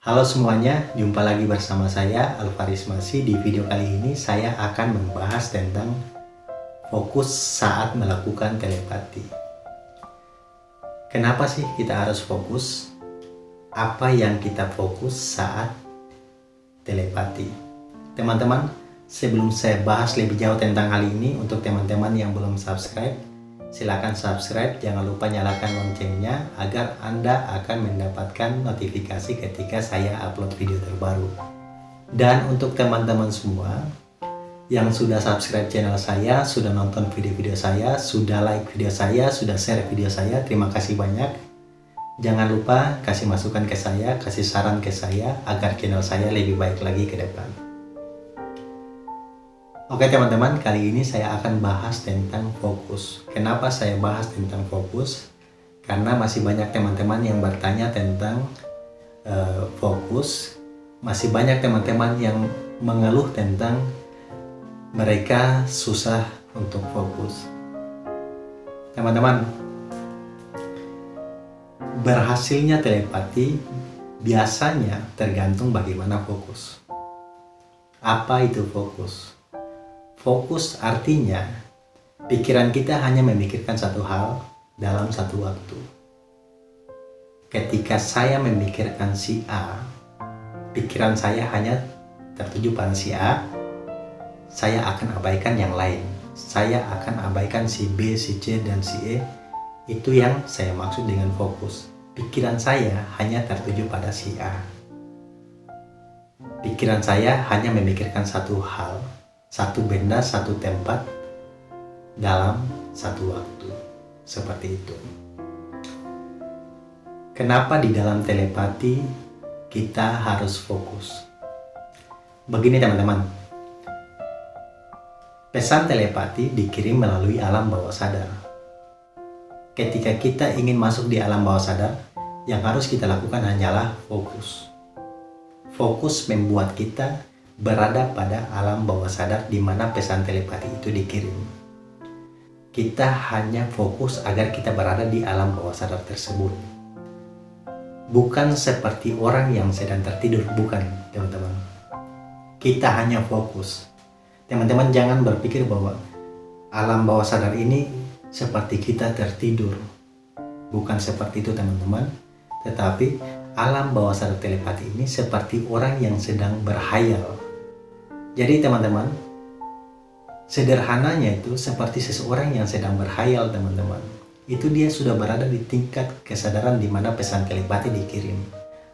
Halo semuanya, jumpa lagi bersama saya Alvaris Masi. Di video kali ini saya akan membahas tentang fokus saat melakukan telepati. Kenapa sih kita harus fokus? Apa yang kita fokus saat telepati? Teman-teman, sebelum saya bahas lebih jauh tentang hal ini, untuk teman-teman yang belum subscribe, Silahkan subscribe, jangan lupa nyalakan loncengnya agar Anda akan mendapatkan notifikasi ketika saya upload video terbaru. Dan untuk teman-teman semua yang sudah subscribe channel saya, sudah nonton video-video saya, sudah like video saya, sudah share video saya, terima kasih banyak. Jangan lupa kasih masukan ke saya, kasih saran ke saya agar channel saya lebih baik lagi ke depan. Oke teman-teman, kali ini saya akan bahas tentang fokus. Kenapa saya bahas tentang fokus? Karena masih banyak teman-teman yang bertanya tentang uh, fokus. Masih banyak teman-teman yang mengeluh tentang mereka susah untuk fokus. Teman-teman, berhasilnya telepati biasanya tergantung bagaimana fokus. Apa itu fokus? Fokus artinya pikiran kita hanya memikirkan satu hal dalam satu waktu. Ketika saya memikirkan si A, pikiran saya hanya tertuju pada si A, saya akan abaikan yang lain. Saya akan abaikan si B, si C, dan si E. Itu yang saya maksud dengan fokus. Pikiran saya hanya tertuju pada si A. Pikiran saya hanya memikirkan satu hal satu benda, satu tempat dalam satu waktu. Seperti itu. Kenapa di dalam telepati kita harus fokus? Begini teman-teman. Pesan telepati dikirim melalui alam bawah sadar. Ketika kita ingin masuk di alam bawah sadar, yang harus kita lakukan hanyalah fokus. Fokus membuat kita berada pada alam bawah sadar di mana pesan telepati itu dikirim. Kita hanya fokus agar kita berada di alam bawah sadar tersebut. Bukan seperti orang yang sedang tertidur, bukan teman-teman. Kita hanya fokus. Teman-teman jangan berpikir bahwa alam bawah sadar ini seperti kita tertidur. Bukan seperti itu teman-teman. Tetapi alam bawah sadar telepati ini seperti orang yang sedang berhayal jadi teman-teman, sederhananya itu seperti seseorang yang sedang berhayal teman-teman. Itu dia sudah berada di tingkat kesadaran di mana pesan telepati dikirim.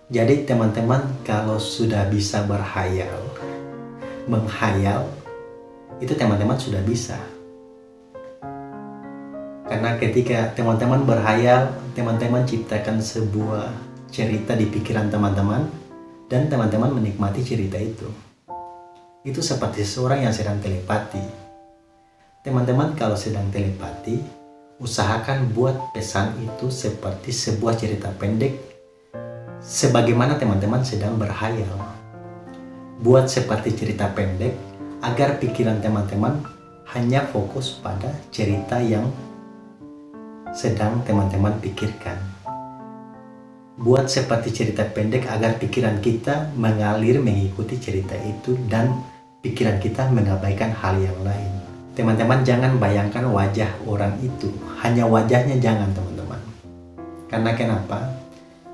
Jadi teman-teman kalau sudah bisa berhayal, menghayal, itu teman-teman sudah bisa. Karena ketika teman-teman berhayal, teman-teman ciptakan sebuah cerita di pikiran teman-teman, dan teman-teman menikmati cerita itu itu seperti seseorang yang sedang telepati. Teman-teman kalau sedang telepati, usahakan buat pesan itu seperti sebuah cerita pendek sebagaimana teman-teman sedang berhayal. Buat seperti cerita pendek agar pikiran teman-teman hanya fokus pada cerita yang sedang teman-teman pikirkan. Buat seperti cerita pendek agar pikiran kita mengalir mengikuti cerita itu dan pikiran kita mengabaikan hal yang lain. Teman-teman jangan bayangkan wajah orang itu, hanya wajahnya jangan teman-teman. Karena kenapa?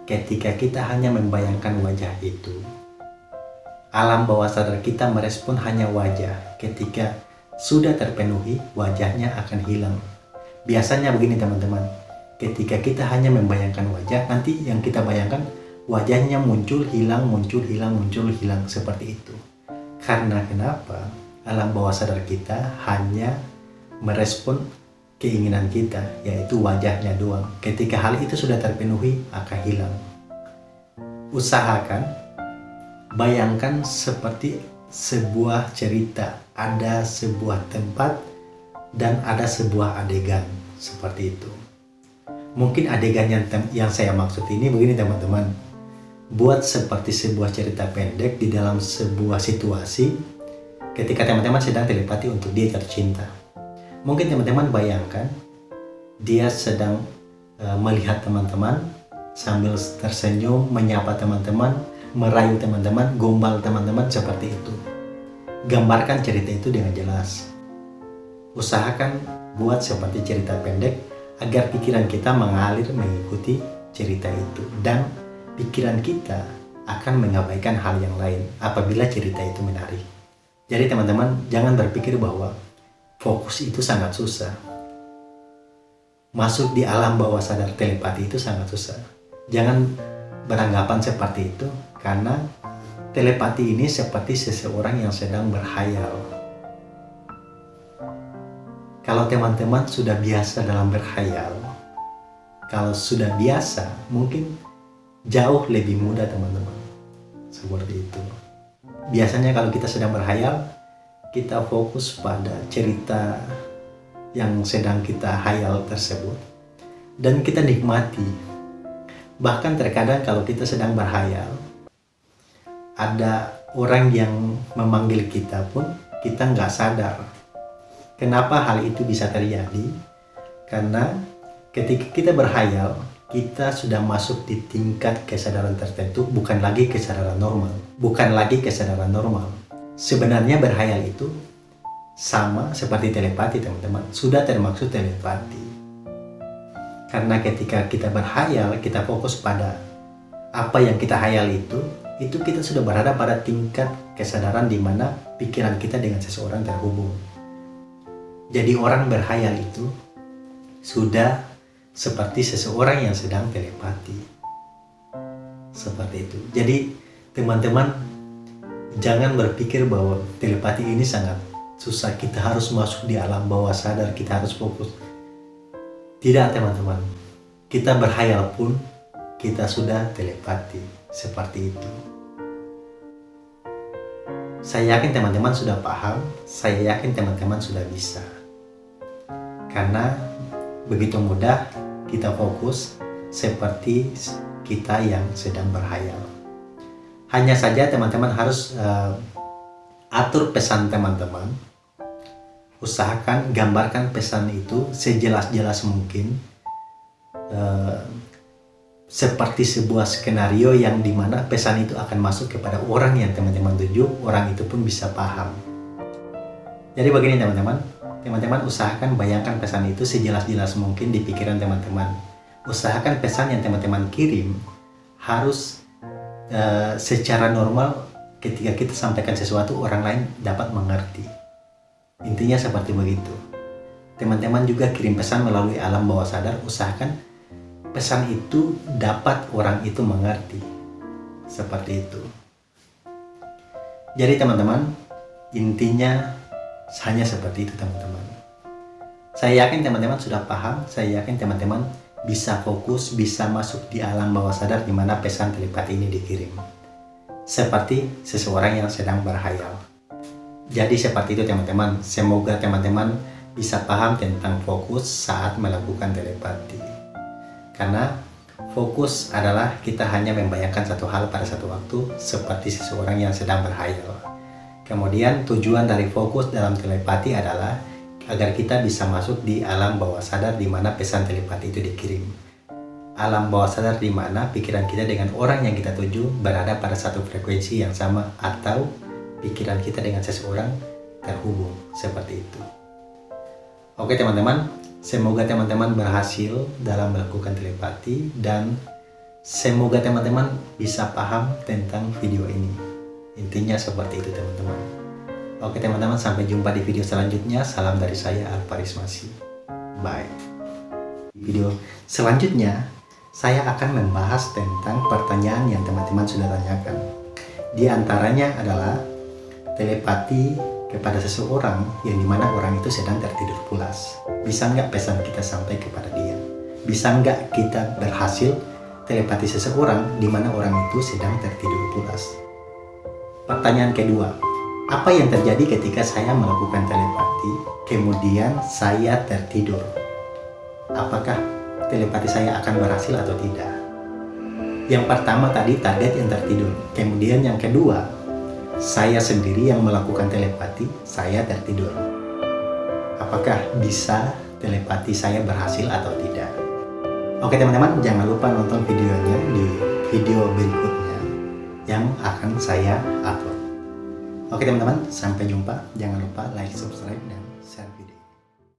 Ketika kita hanya membayangkan wajah itu, alam bawah sadar kita merespon hanya wajah. Ketika sudah terpenuhi, wajahnya akan hilang. Biasanya begini teman-teman, ketika kita hanya membayangkan wajah, nanti yang kita bayangkan wajahnya muncul, hilang, muncul, hilang, muncul, hilang, seperti itu. Karena kenapa? Alam bawah sadar kita hanya merespon keinginan kita, yaitu wajahnya doang. Ketika hal itu sudah terpenuhi, akan hilang. Usahakan, bayangkan seperti sebuah cerita, ada sebuah tempat, dan ada sebuah adegan, seperti itu. Mungkin adegan yang, yang saya maksud ini begini teman-teman buat seperti sebuah cerita pendek di dalam sebuah situasi ketika teman-teman sedang telepati untuk dia tercinta. Mungkin teman-teman bayangkan dia sedang uh, melihat teman-teman sambil tersenyum, menyapa teman-teman, merayu teman-teman, gombal teman-teman seperti itu. Gambarkan cerita itu dengan jelas. Usahakan buat seperti cerita pendek agar pikiran kita mengalir mengikuti cerita itu dan pikiran kita akan mengabaikan hal yang lain apabila cerita itu menarik. Jadi teman-teman jangan berpikir bahwa fokus itu sangat susah. Masuk di alam bawah sadar telepati itu sangat susah. Jangan beranggapan seperti itu karena telepati ini seperti seseorang yang sedang berhayal. Kalau teman-teman sudah biasa dalam berhayal, kalau sudah biasa mungkin jauh lebih mudah teman-teman. Seperti itu. Biasanya kalau kita sedang berhayal, kita fokus pada cerita yang sedang kita hayal tersebut dan kita nikmati bahkan terkadang kalau kita sedang berhayal ada orang yang memanggil kita pun kita nggak sadar kenapa hal itu bisa terjadi karena ketika kita berhayal kita sudah masuk di tingkat kesadaran tertentu bukan lagi kesadaran normal. Bukan lagi kesadaran normal. Sebenarnya berhayal itu sama seperti telepati teman-teman. Sudah termaksud telepati. Karena ketika kita berhayal kita fokus pada apa yang kita hayal itu itu kita sudah berada pada tingkat kesadaran di mana pikiran kita dengan seseorang terhubung. Jadi orang berhayal itu sudah seperti seseorang yang sedang telepati. Seperti itu. Jadi teman-teman jangan berpikir bahwa telepati ini sangat susah. Kita harus masuk di alam bawah sadar. Kita harus fokus. Tidak teman-teman. Kita berhayal pun kita sudah telepati. Seperti itu. Saya yakin teman-teman sudah paham. Saya yakin teman-teman sudah bisa. Karena begitu mudah kita fokus seperti kita yang sedang berhayal. Hanya saja teman-teman harus uh, atur pesan teman-teman. Usahakan gambarkan pesan itu sejelas-jelas mungkin uh, seperti sebuah skenario yang di mana pesan itu akan masuk kepada orang yang teman-teman tuju orang itu pun bisa paham. Jadi begini teman-teman teman-teman usahakan bayangkan pesan itu sejelas-jelas mungkin di pikiran teman-teman usahakan pesan yang teman-teman kirim harus uh, secara normal ketika kita sampaikan sesuatu orang lain dapat mengerti Intinya seperti begitu. Teman-teman juga kirim pesan melalui alam bawah sadar, usahakan pesan itu dapat orang itu mengerti. Seperti itu. Jadi teman-teman, intinya hanya seperti itu teman-teman. Saya yakin teman-teman sudah paham, saya yakin teman-teman bisa fokus, bisa masuk di alam bawah sadar di mana pesan telepati ini dikirim. Seperti seseorang yang sedang berhayal. Jadi seperti itu teman-teman. Semoga teman-teman bisa paham tentang fokus saat melakukan telepati. Karena fokus adalah kita hanya membayangkan satu hal pada satu waktu seperti seseorang yang sedang berhayal. Kemudian tujuan dari fokus dalam telepati adalah agar kita bisa masuk di alam bawah sadar di mana pesan telepati itu dikirim. Alam bawah sadar di mana pikiran kita dengan orang yang kita tuju berada pada satu frekuensi yang sama atau pikiran kita dengan seseorang terhubung seperti itu. Oke teman-teman, semoga teman-teman berhasil dalam melakukan telepati dan semoga teman-teman bisa paham tentang video ini. Intinya seperti itu teman-teman. Oke teman-teman, sampai jumpa di video selanjutnya. Salam dari saya Alvaris Masih. Bye. Video selanjutnya, saya akan membahas tentang pertanyaan yang teman-teman sudah tanyakan. Di antaranya adalah telepati kepada seseorang yang di mana orang itu sedang tertidur pulas. Bisa nggak pesan kita sampai kepada dia? Bisa nggak kita berhasil telepati seseorang di mana orang itu sedang tertidur pulas? Pertanyaan kedua, apa yang terjadi ketika saya melakukan telepati, kemudian saya tertidur? Apakah telepati saya akan berhasil atau tidak? Yang pertama tadi target yang tertidur, kemudian yang kedua saya sendiri yang melakukan telepati, saya tertidur. Apakah bisa telepati saya berhasil atau tidak? Oke teman-teman, jangan lupa nonton videonya di video berikutnya yang akan saya upload. Oke teman-teman, sampai jumpa. Jangan lupa like, subscribe, dan.